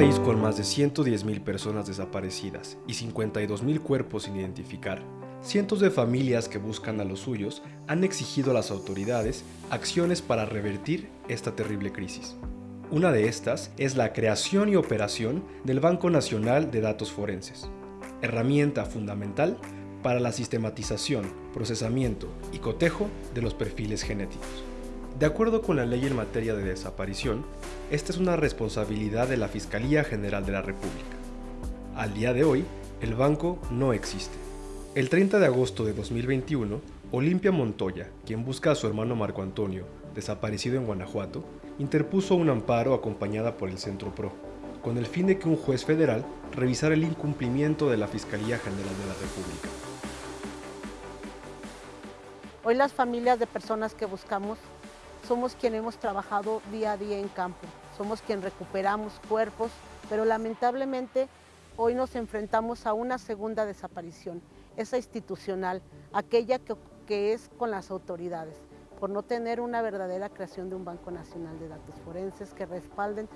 país con más de 110.000 personas desaparecidas y 52.000 cuerpos sin identificar, cientos de familias que buscan a los suyos han exigido a las autoridades acciones para revertir esta terrible crisis. Una de estas es la creación y operación del Banco Nacional de Datos Forenses, herramienta fundamental para la sistematización, procesamiento y cotejo de los perfiles genéticos. De acuerdo con la ley en materia de desaparición, esta es una responsabilidad de la Fiscalía General de la República. Al día de hoy, el banco no existe. El 30 de agosto de 2021, Olimpia Montoya, quien busca a su hermano Marco Antonio, desaparecido en Guanajuato, interpuso un amparo acompañada por el Centro PRO, con el fin de que un juez federal revisara el incumplimiento de la Fiscalía General de la República. Hoy las familias de personas que buscamos somos quienes hemos trabajado día a día en campo, somos quienes recuperamos cuerpos, pero lamentablemente hoy nos enfrentamos a una segunda desaparición, esa institucional, aquella que, que es con las autoridades, por no tener una verdadera creación de un Banco Nacional de Datos Forenses que respalden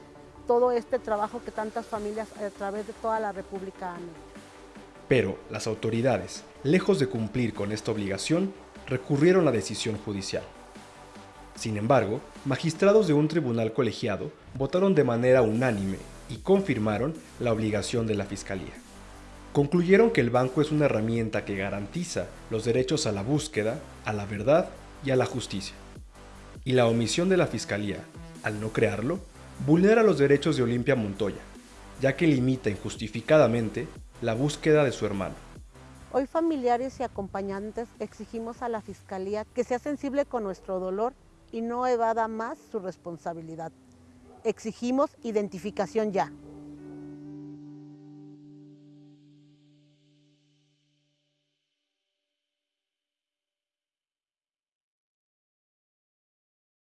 todo este trabajo que tantas familias a través de toda la República han hecho. Pero las autoridades, lejos de cumplir con esta obligación, recurrieron a la decisión judicial. Sin embargo, magistrados de un tribunal colegiado votaron de manera unánime y confirmaron la obligación de la Fiscalía. Concluyeron que el banco es una herramienta que garantiza los derechos a la búsqueda, a la verdad y a la justicia. Y la omisión de la Fiscalía, al no crearlo, vulnera los derechos de Olimpia Montoya, ya que limita injustificadamente la búsqueda de su hermano. Hoy familiares y acompañantes exigimos a la Fiscalía que sea sensible con nuestro dolor y no evada más su responsabilidad. Exigimos identificación ya.